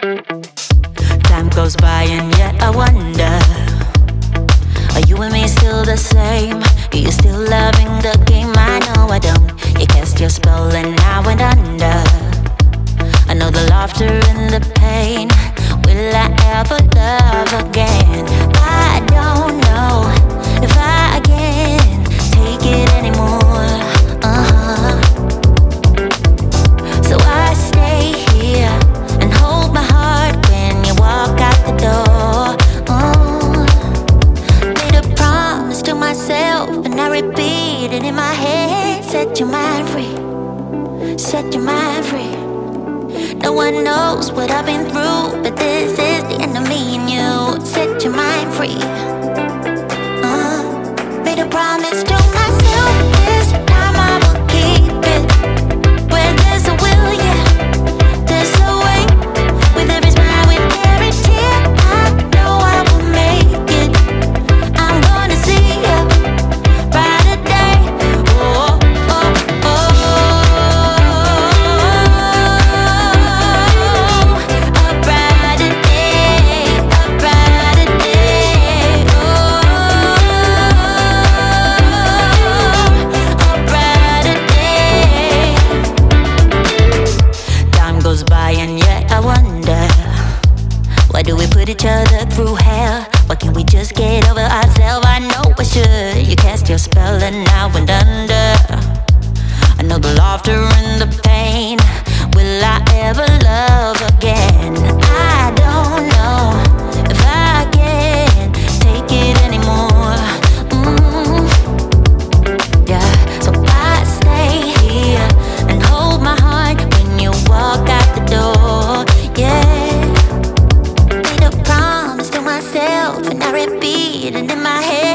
Time goes by and yet I wonder Are you and me still the same? Are you still loving the game? I know I don't You cast your spell and I went under I know the laughter and the pain Will I ever love again? Your mind free, set your mind free. No one knows what I've been through, but this is the end of me and you. Set your mind free. Put each other through hell? Why can't we just get over ourselves? I know I should You cast your spell and I went under I know the laughter and the pain Will I ever love? repeating in my head